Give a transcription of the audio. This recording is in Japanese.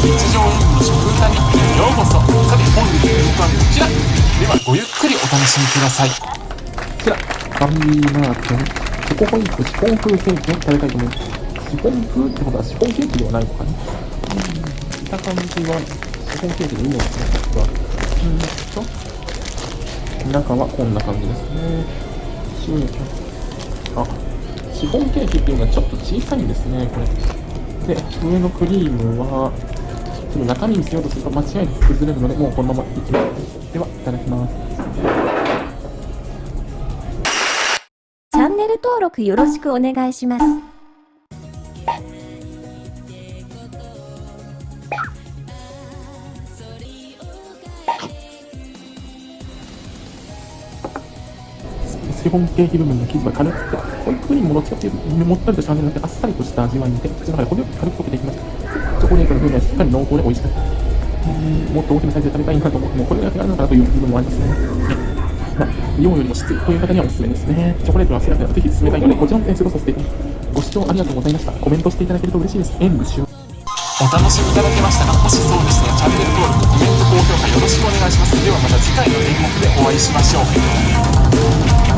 日常演舞の食歌日記へようこそさて本日の演舞はこちらではごゆっくりお楽しみくださいこちら、ファミリーマートのチョコホイップシフォン風ケーキを食べたいと思います。シフォン風ってことはシフォンケーキではないのかなうん、見た感じはシフォンケーキでいいのかなですが、うーんと、中はこんな感じですね。シューあ、シフォンケーキっていうのはちょっと小さいんですね、これ。で、上のクリームは、ちょっと中身見せようとすると間違いなく崩れるので、もうこのままいきます。では、いただきます。チャンネル登録よろしくお願いします。シフォンケーキ部分の生地は軽くて、ホイップクリームもどっちかっていうと、もったりとした味じゃなくて、あっさりとした味わいで、口の中で程よく軽く溶けていきました。チョコレートの風味はしっかり濃厚で美味しかった。もっと大きなサイズで食べたいなと思っても、これだけあるのかなという部分もあります。ね。まあ、量よりも質という方にはおす。す。めです。ね。チョコレートは好きな方はぜひ進めたいので、こちらも点数とさせていただきます。ご視聴ありがとうございました。コメントしていただけると嬉しいです。演舞終お楽しみいただけましたかもしそうでしたらチャンネル登録コメント高評価よろしくお願いします。ではまた次回の演目でお会いしましょう